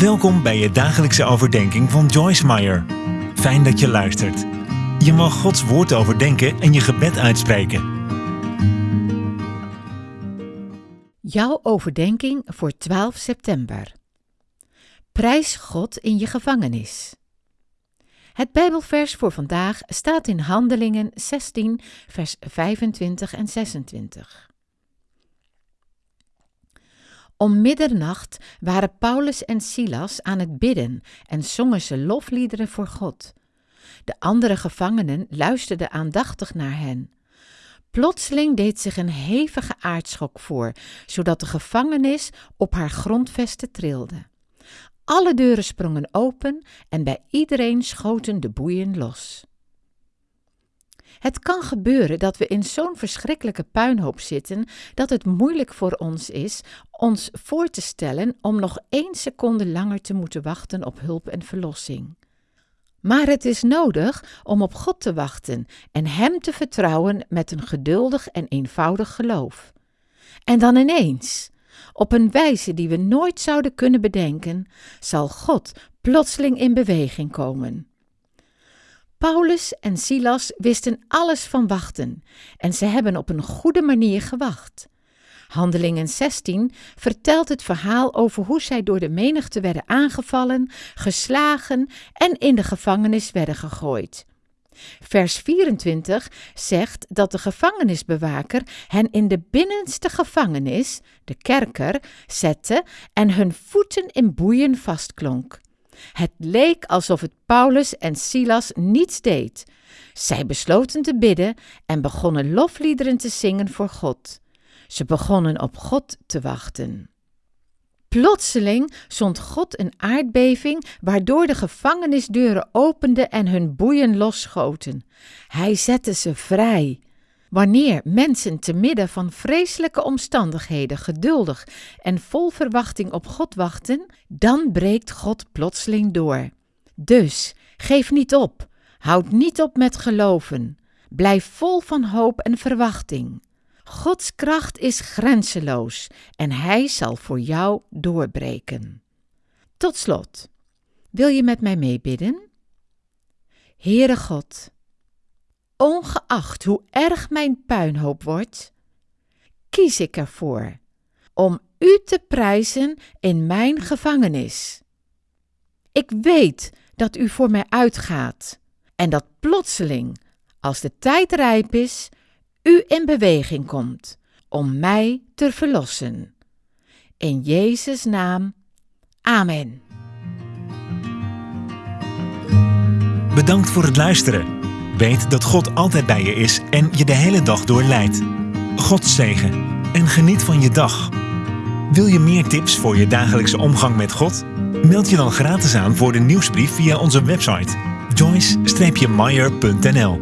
Welkom bij je dagelijkse overdenking van Joyce Meyer. Fijn dat je luistert. Je mag Gods woord overdenken en je gebed uitspreken. Jouw overdenking voor 12 september. Prijs God in je gevangenis. Het Bijbelvers voor vandaag staat in Handelingen 16, vers 25 en 26. Om middernacht waren Paulus en Silas aan het bidden en zongen ze lofliederen voor God. De andere gevangenen luisterden aandachtig naar hen. Plotseling deed zich een hevige aardschok voor, zodat de gevangenis op haar grondvesten trilde. Alle deuren sprongen open en bij iedereen schoten de boeien los. Het kan gebeuren dat we in zo'n verschrikkelijke puinhoop zitten dat het moeilijk voor ons is ons voor te stellen om nog één seconde langer te moeten wachten op hulp en verlossing. Maar het is nodig om op God te wachten en Hem te vertrouwen met een geduldig en eenvoudig geloof. En dan ineens, op een wijze die we nooit zouden kunnen bedenken, zal God plotseling in beweging komen. Paulus en Silas wisten alles van wachten en ze hebben op een goede manier gewacht. Handelingen 16 vertelt het verhaal over hoe zij door de menigte werden aangevallen, geslagen en in de gevangenis werden gegooid. Vers 24 zegt dat de gevangenisbewaker hen in de binnenste gevangenis, de kerker, zette en hun voeten in boeien vastklonk. Het leek alsof het Paulus en Silas niets deed. Zij besloten te bidden en begonnen lofliederen te zingen voor God. Ze begonnen op God te wachten. Plotseling zond God een aardbeving, waardoor de gevangenisdeuren openden en hun boeien losschoten. Hij zette ze vrij. Wanneer mensen te midden van vreselijke omstandigheden geduldig en vol verwachting op God wachten, dan breekt God plotseling door. Dus geef niet op, houd niet op met geloven, blijf vol van hoop en verwachting. Gods kracht is grenzeloos en Hij zal voor jou doorbreken. Tot slot, wil je met mij meebidden? Heere God, ongeacht hoe erg mijn puinhoop wordt, kies ik ervoor om U te prijzen in mijn gevangenis. Ik weet dat U voor mij uitgaat en dat plotseling, als de tijd rijp is, U in beweging komt om mij te verlossen. In Jezus' naam. Amen. Bedankt voor het luisteren. Weet dat God altijd bij je is en je de hele dag door leidt. God zegen en geniet van je dag. Wil je meer tips voor je dagelijkse omgang met God? Meld je dan gratis aan voor de nieuwsbrief via onze website joyce-meyer.nl